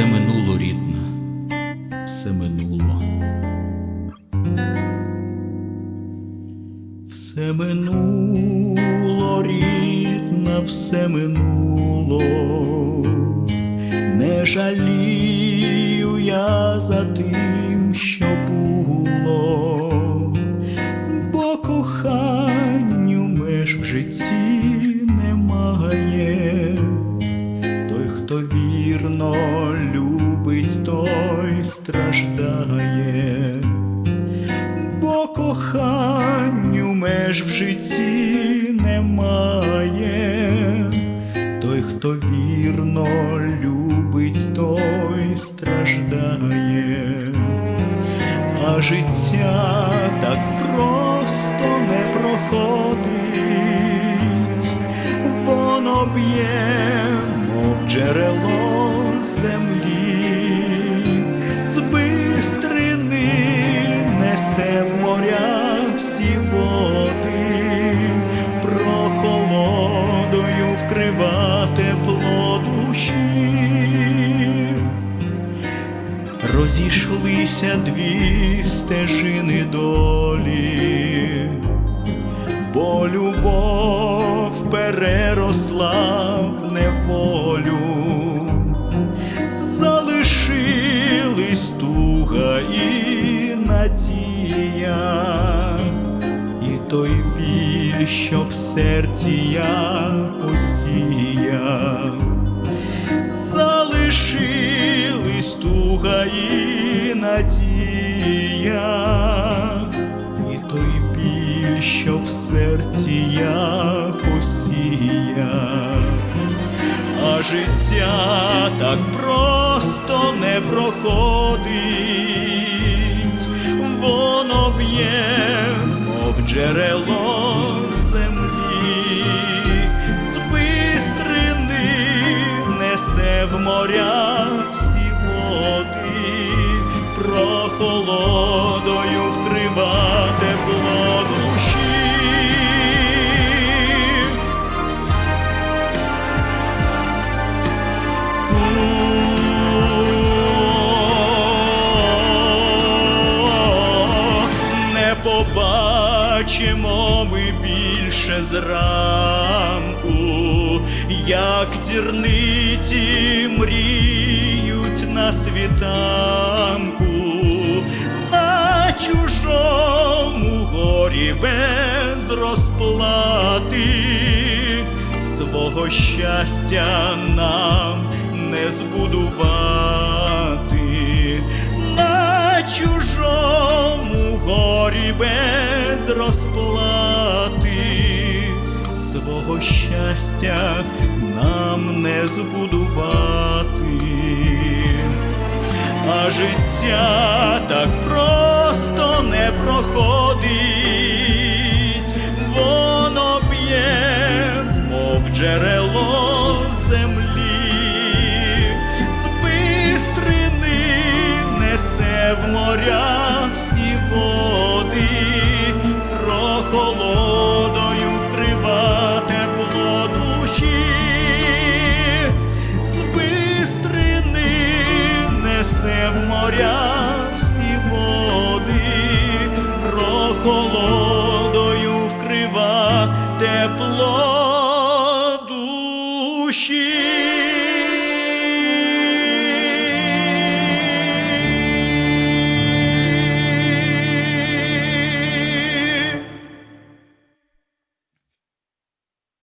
Все минуло рідна, все минуло. Все минуло рідна, все минуло, не жалію я за тим, що було, бо коханню меж в житті. Страждає. Бо коханню меж в житті немає. Той, хто вірно любить, той страждає, а життя так просто не проходить, воно б'є, мов джерело несе в моря всі води, прохолодою вкрива тепло душі. Розійшлися дві стежини долі, бо любов переросла що в серці я посіяв. Залишились туга і надія, і той біль, що в серці я посіяв, а життя так просто не проходить, воно б'є, мов джерело прохолодою вкрива тепло душі. Не побачимо ми більше зранку, як зірниці мріють на світанку, без розплати. Свого щастя нам не збудувати. На чужому горі без розплати. Свого щастя нам не збудувати, а життя так просто не проходить, джерело землі, з бистрини несе в моря всі води, прохолодою вкрива тепло душі, з бистрини несе в моря всі води, прохолодою вкрива тепло душі.